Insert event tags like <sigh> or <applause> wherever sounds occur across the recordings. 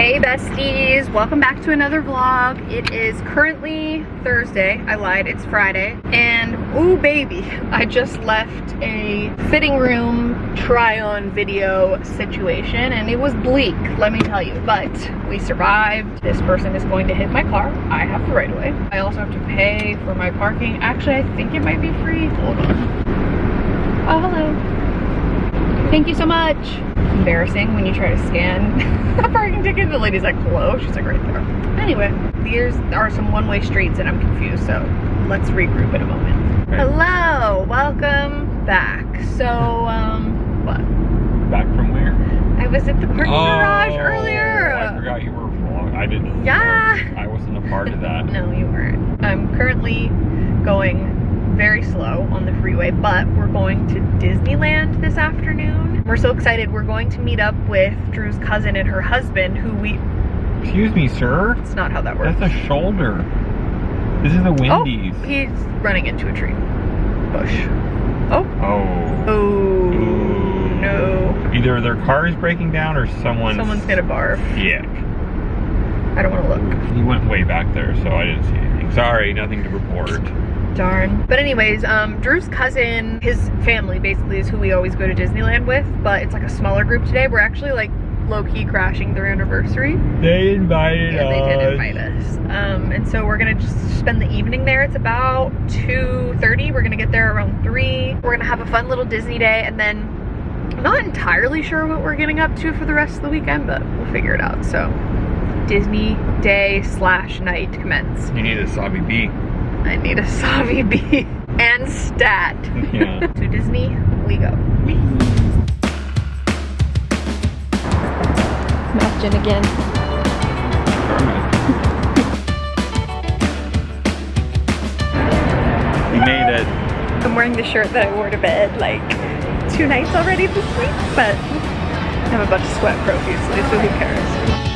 Hey besties, welcome back to another vlog. It is currently Thursday, I lied, it's Friday. And oh baby, I just left a fitting room try-on video situation and it was bleak, let me tell you. But we survived. This person is going to hit my car. I have the right of way. I also have to pay for my parking. Actually, I think it might be free. Hold on. Oh, hello. Thank you so much embarrassing when you try to scan <laughs> a parking ticket. The lady's like, hello. She's like, right there. Anyway, these are some one-way streets and I'm confused. So let's regroup in a moment. Right. Hello, welcome back. So, um, what? Back from where? I was at the parking garage Oh, earlier. I forgot you were vlog. I didn't. Yeah. I wasn't a part of that. <laughs> No, you weren't. I'm currently going very slow on the freeway, but we're going to Disneyland this afternoon. We're so excited. We're going to meet up with Drew's cousin and her husband, who we, Excuse me, sir. it's not how that works. That's a shoulder. This is a oh, Wendy's. Oh, he's running into a tree. Bush. Oh. Oh. Oh, Ooh. no. Either their car is breaking down or someone's. Someone's gonna barf. Yuck. I don't wanna look. He went way back there, so I didn't see anything. Sorry, nothing to report. Darn. But anyways, um, Drew's cousin, his family basically is who we always go to Disneyland with, but it's like a smaller group today. We're actually like low-key crashing their anniversary. They invited Yeah, they did invite us. Um, and so we're gonna just spend the evening there. It's about 2.30. We're gonna get there around 3. We're gonna have a fun little Disney day and then I'm not entirely sure what we're getting up to for the rest of the weekend, but we'll figure it out. So Disney day slash night commence. You need a Sabi B. I need a Savi B and stat. Yeah. <laughs> to Disney we go. Imagine again. we made it. I'm wearing the shirt that I wore to bed like two nights already this week, but I'm about to sweat profusely, so who cares?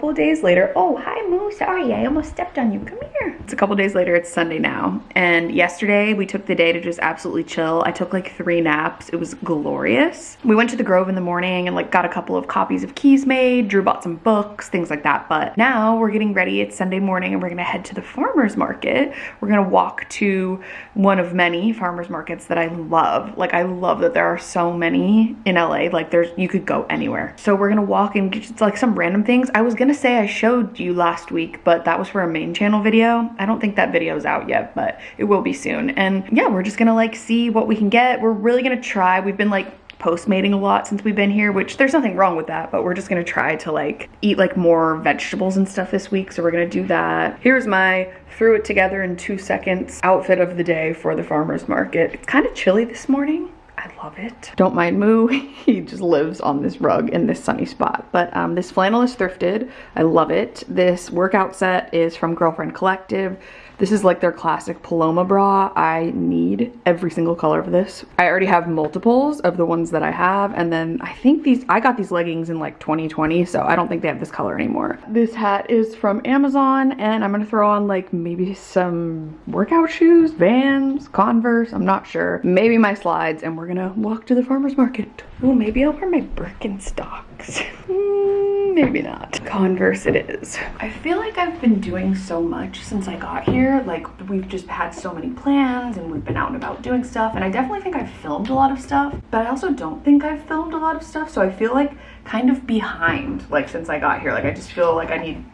Couple days later. Oh, hi Moo. Sorry, I almost stepped on you. Come here. It's a couple days later. It's Sunday now. And yesterday we took the day to just absolutely chill. I took like three naps. It was glorious. We went to the Grove in the morning and like got a couple of copies of keys made. Drew bought some books, things like that. But now we're getting ready. It's Sunday morning and we're gonna head to the farmer's market. We're gonna walk to one of many farmer's markets that I love. Like I love that there are so many in LA. Like there's you could go anywhere. So we're gonna walk and get like some random things. I was gonna say I showed you last week, but that was for a main channel video. I don't think that video is out yet, but it will be soon. And yeah, we're just gonna like see what we can get. We're really gonna try. We've been like postmating a lot since we've been here, which there's nothing wrong with that, but we're just gonna try to like eat like more vegetables and stuff this week. So we're gonna do that. Here's my threw it together in two seconds outfit of the day for the farmer's market. It's kind of chilly this morning. I love it. Don't mind Moo. <laughs> he just lives on this rug in this sunny spot. But um, this flannel is thrifted. I love it. This workout set is from Girlfriend Collective. This is like their classic Paloma bra. I need every single color of this. I already have multiples of the ones that I have. And then I think these, I got these leggings in like 2020, so I don't think they have this color anymore. This hat is from Amazon and I'm gonna throw on like maybe some workout shoes, Vans, Converse, I'm not sure. Maybe my slides and we're gonna walk to the farmer's market. Oh, maybe I'll wear my Birkenstocks. <laughs> Hmm, maybe not. Converse it is. I feel like I've been doing so much since I got here. Like we've just had so many plans and we've been out and about doing stuff. And I definitely think I've filmed a lot of stuff, but I also don't think I've filmed a lot of stuff. So I feel like kind of behind like since I got here. Like I just feel like I need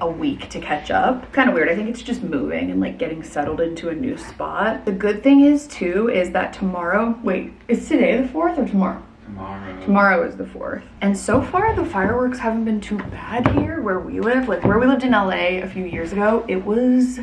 a week to catch up. Kind of weird. I think it's just moving and like getting settled into a new spot. The good thing is too is that tomorrow, wait, is today the 4th or tomorrow? Tomorrow. Tomorrow is the 4th. And so far the fireworks haven't been too bad here where we live. Like where we lived in LA a few years ago, it was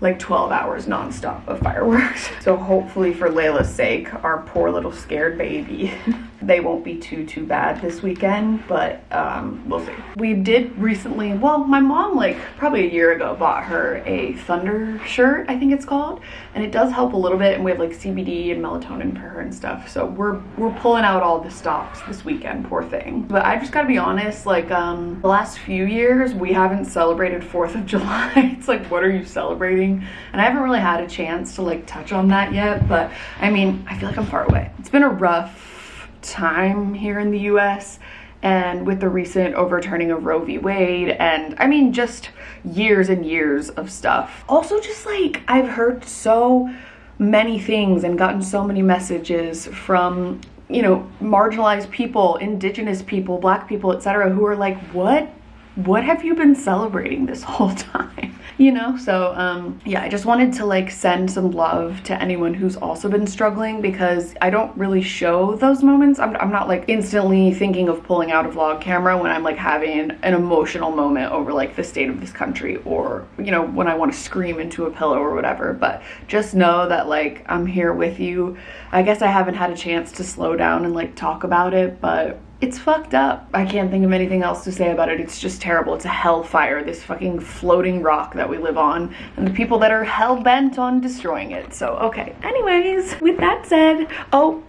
like 12 hours nonstop of fireworks. <laughs> So hopefully for Layla's sake, our poor little scared baby, <laughs> they won't be too, too bad this weekend, but um, we'll see. We did recently, well, my mom like probably a year ago bought her a Thunder shirt, I think it's called, and it does help a little bit and we have like CBD and melatonin for her and stuff. So we're, we're pulling out all the stops this weekend, poor thing. But I just gotta be honest, like um, the last few years, we haven't celebrated 4th of <laughs> July. it's like, what are you celebrating? And I haven't really had a chance to like touch on that yet, but I mean, I feel like I'm far away. It's been a rough time here in the US and with the recent overturning of Roe v. Wade and I mean just years and years of stuff. Also just like I've heard so many things and gotten so many messages from you know marginalized people, indigenous people, black people, etc. who are like what what have you been celebrating this whole <laughs> time? You know, so um, yeah, I just wanted to like send some love to anyone who's also been struggling because I don't really show those moments. I'm, I'm not like instantly thinking of pulling out a vlog camera when I'm like having an emotional moment over like the state of this country or, you know, when I want to scream into a pillow or whatever. But just know that like I'm here with you. I guess I haven't had a chance to slow down and like talk about it, but it's fucked up. I can't think of anything else to say about it. It's just terrible. It's a hellfire, this fucking floating rock that we live on, and the people that are hell bent on destroying it. So, okay. Anyways, with that said, oh,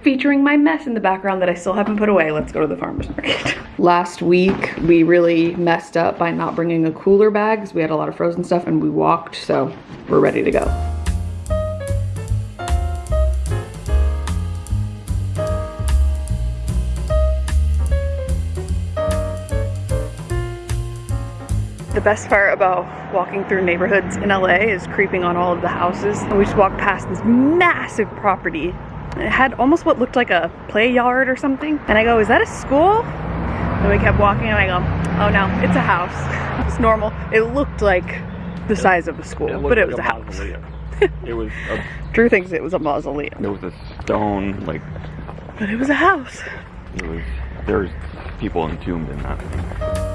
featuring my mess in the background that I still haven't put away, let's go to the farmer's market. <laughs> Last week, we really messed up by not bringing a cooler bag because we had a lot of frozen stuff and we walked, so we're ready to go. The best part about walking through neighborhoods in LA is creeping on all of the houses. And we just walked past this massive property. It had almost what looked like a play yard or something. And I go, is that a school? And we kept walking and I go, oh no, it's a house. <laughs> it's normal. It looked like the size of a school, looked but it like was a, house. mausoleum. <laughs> it was a, Drew thinks it was a mausoleum, It was a stone like but it was a house. it was there's people entombed in that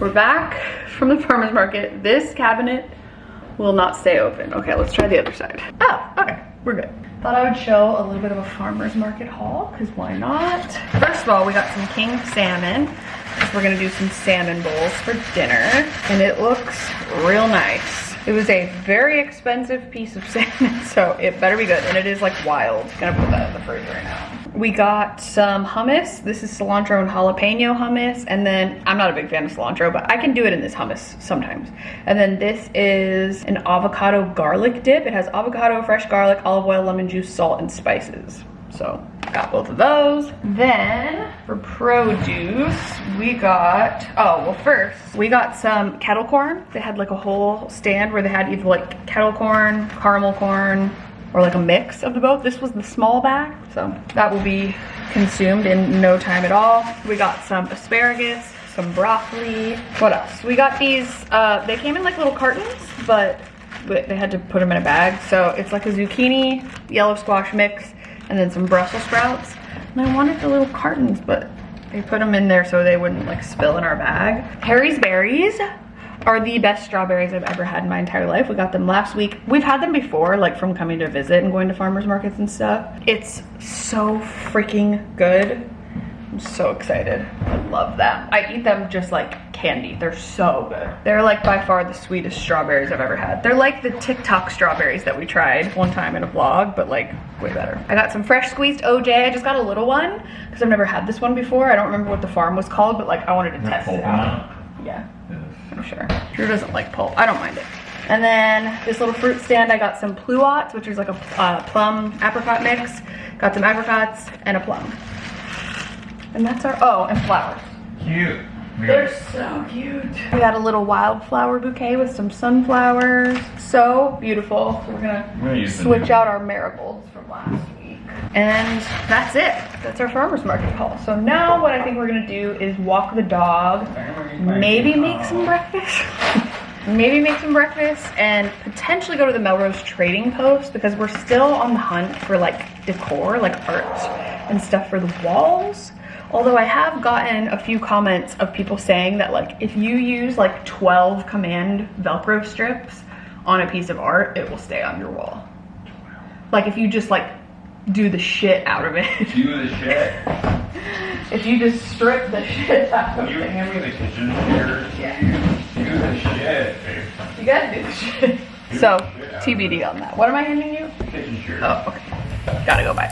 We're back from the farmer's market. This cabinet will not stay open. Okay, let's try the other side. Oh, okay, we're good. Thought I would show a little bit of a farmer's market haul, because why not? First of all, we got some king salmon, because we're gonna do some salmon bowls for dinner, and it looks real nice. It was a very expensive piece of <laughs> salmon, so it better be good, and it is like wild. Gonna put that in the fridge right now. We got some hummus. This is cilantro and jalapeno hummus. And then, I'm not a big fan of cilantro, but I can do it in this hummus sometimes. And then this is an avocado garlic dip. It has avocado, fresh garlic, olive oil, lemon juice, salt, and spices. So, got both of those. Then, for produce, we got, oh, well first, we got some kettle corn. They had like a whole stand where they had either like kettle corn, caramel corn, or like a mix of the both. This was the small bag, so that will be consumed in no time at all. We got some asparagus, some broccoli. What else? We got these, uh, they came in like little cartons, but they had to put them in a bag. So it's like a zucchini, yellow squash mix, and then some Brussels sprouts. And I wanted the little cartons, but they put them in there so they wouldn't like spill in our bag. Harry's berries are the best strawberries I've ever had in my entire life. We got them last week. We've had them before, like from coming to visit and going to farmers markets and stuff. It's so freaking good. I'm so excited. I love them. I eat them just like candy. They're so good. They're like by far the sweetest strawberries I've ever had. They're like the TikTok strawberries that we tried one time in a vlog, but like way better. I got some fresh squeezed OJ. I just got a little one because I've never had this one before. I don't remember what the farm was called, but like I wanted to test it out. Yeah. I'm sure. Drew doesn't like pulp. I don't mind it. And then this little fruit stand, I got some pluots, which is like a uh, plum apricot mix. Got some apricots and a plum. And that's our, oh, and flowers. Cute. They're so cute. We got a little wildflower bouquet with some sunflowers. So beautiful. So we're gonna, gonna switch out our marigolds from last week. And that's it. That's our farmer's market haul. So now what I think we're gonna do is walk the dog, maybe make some breakfast. <laughs> maybe make some breakfast and potentially go to the Melrose Trading Post because we're still on the hunt for like decor, like art and stuff for the walls. Although I have gotten a few comments of people saying that like if you use like 12 command Velcro strips on a piece of art, it will stay on your wall. Like if you just like do the shit out of it. Do the shit. <laughs> if you just strip the shit out of You it. hand me the kitchen here. Yeah. Do the shit, babe. You gotta do the shit. So, TBD on that. What am I handing you? Kitchen chair. Oh, okay. Gotta go buy.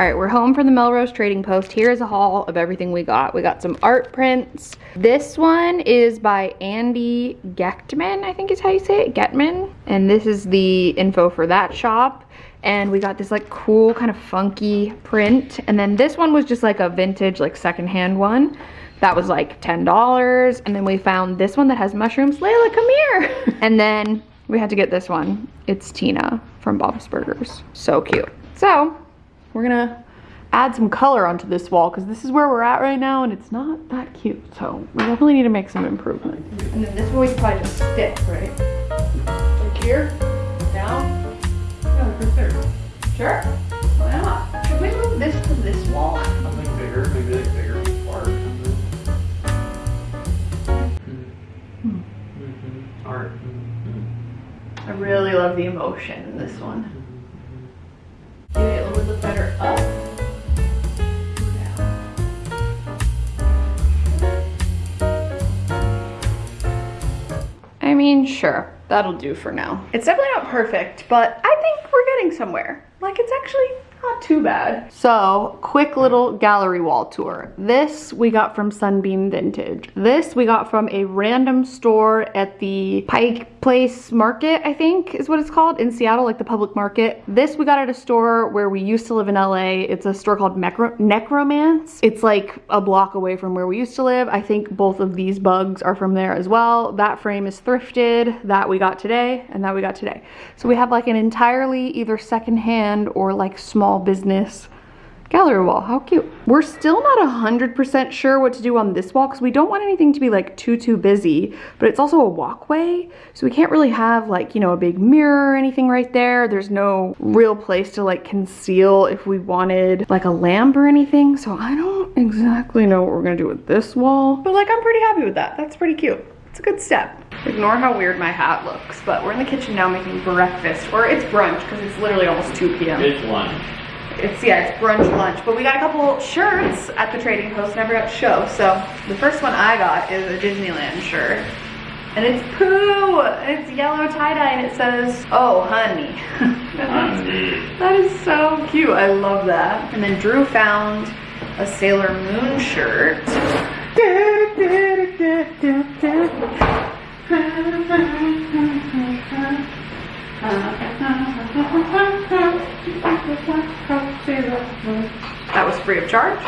All right, we're home from the Melrose Trading Post. Here is a haul of everything we got. We got some art prints. This one is by Andy Gechtman, I think is how you say it, Getman. And this is the info for that shop. And we got this like cool kind of funky print. And then this one was just like a vintage, like secondhand one. That was like $10. And then we found this one that has mushrooms. Layla, come here. <laughs> and then we had to get this one. It's Tina from Bob's Burgers. So cute. So we're gonna add some color onto this wall because this is where we're at right now and it's not that cute. So we definitely need to make some improvement. And then this one we can probably just stick, right? Like here, down. Yeah, right there. Sure. Why not? Should we move this to this wall? Something bigger, maybe like bigger hmm. mm-hmm. Mm-hmm. art. Art. I really love the emotion in this one. Maybe it would look better up. I mean, sure, that'll do for now. It's definitely not perfect, but I think we're getting somewhere. Like, it's actually not too bad. So, quick little gallery wall tour. This we got from Sunbeam Vintage. This we got from a random store at the Pike Place Market, I think is what it's called, in Seattle, like the public market. This we got at a store where we used to live in LA. It's a store called Necro- Necromance. It's like a block away from where we used to live. I think both of these bugs are from there as well. That frame is thrifted, that we got today, and that we got today. So we have like an entirely either secondhand or like small business gallery wall. How cute. We're still not 100% sure what to do on this wall because we don't want anything to be like too, too busy, but it's also a walkway. So we can't really have like, you know, a big mirror or anything right there. There's no real place to like conceal if we wanted like a lamp or anything. So I don't exactly know what we're gonna do with this wall, but like I'm pretty happy with that. That's pretty cute. It's a good step. Ignore how weird my hat looks, but we're in the kitchen now making breakfast, or it's brunch because it's literally almost 2 p.m. It's lunch. It's yeah, it's brunch lunch. But we got a couple shirts at the trading post never got to show. So the first one I got is a Disneyland shirt. And it's poo! And it's yellow tie-dye and it says, oh honey. <laughs> Honey. that is so cute. I love that. And then Drew found a Sailor Moon shirt. <laughs> <laughs> That was free of charge.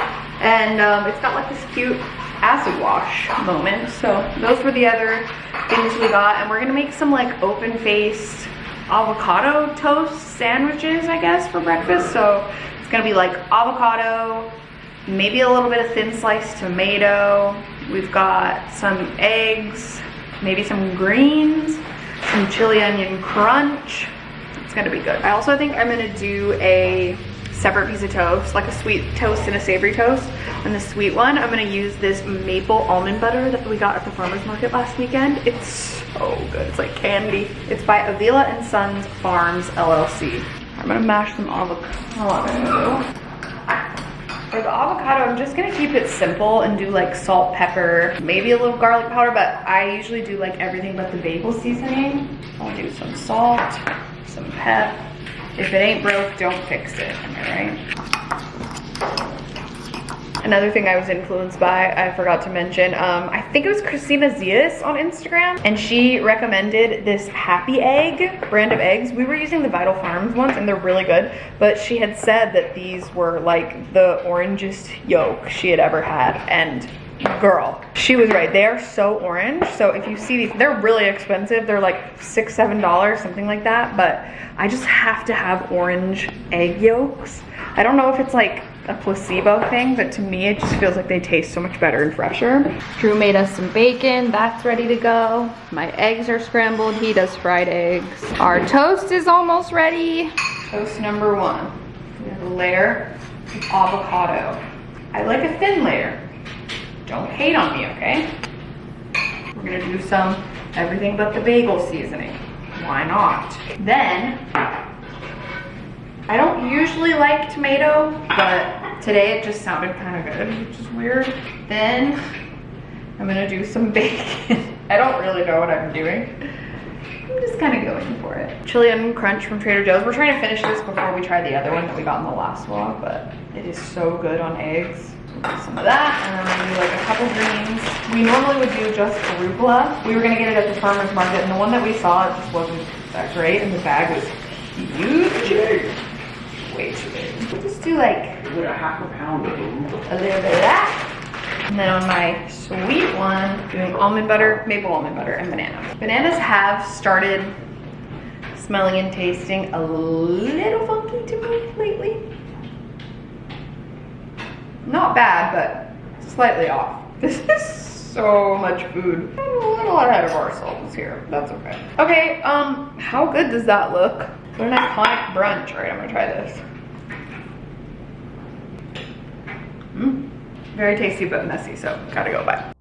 And um, it's got like this cute acid wash moment. So those were the other things we got. And we're gonna make some like open faced avocado toast sandwiches, I guess, for breakfast. So it's gonna be like avocado, maybe a little bit of thin sliced tomato. We've got some eggs, maybe some greens, some chili onion crunch. It's gonna be good. I also think I'm gonna do a separate piece of toast, like a sweet toast and a savory toast. And the sweet one, I'm gonna use this maple almond butter that we got at the farmer's market last weekend. It's so good, it's like candy. It's by Avila and Sons Farms LLC. I'm gonna mash some avocado. For the avocado, I'm just gonna keep it simple and do like salt, pepper, maybe a little garlic powder, but I usually do like everything but the bagel seasoning. I'll do some salt, some pep. If it ain't broke, don't fix it, I right? Another thing I was influenced by, I forgot to mention, um, I think it was Christina Zias on Instagram, and she recommended this Happy Egg brand of eggs. We were using the Vital Farms ones, and they're really good, but she had said that these were like the orangest yolk she had ever had, and girl, she was right. They are so orange, so if you see these, they're really expensive. They're like six, seven dollars, something like that, but I just have to have orange egg yolks. I don't know if it's like a placebo thing, but to me it just feels like they taste so much better and fresher. Drew made us some bacon, that's ready to go. My eggs are scrambled, he does fried eggs. Our toast is almost ready. Toast number one. We have a layer of avocado. I like a thin layer. Don't hate on me, okay? We're gonna do some everything but the bagel seasoning. Why not? Then I don't usually like tomato, but today it just sounded kind of good, which is weird. Then I'm gonna do some <laughs> bacon. I don't really know what I'm doing. I'm just kind of going for it. Chili onion crunch from Trader Joe's. We're trying to finish this before we try the other one that we got in the last vlog, but it is so good on eggs. Some of that, and then we're do like a couple greens. We normally would do just arugula. We were gonna get it at the farmer's market, and the one that we saw, it just wasn't that great, and the bag was huge. Way too big. We'll just do like Like a half a pound of them. a little bit of that. And then on my sweet one, doing almond butter, maple almond butter, and banana. Bananas have started smelling and tasting a little funky to me lately. Not bad, but slightly off. <laughs> This is so much food. I'm a little ahead of ourselves here. That's okay. Okay, um, how good does that look? What an iconic brunch. All right, I'm gonna try this. Mm. Very tasty but messy, so gotta go by.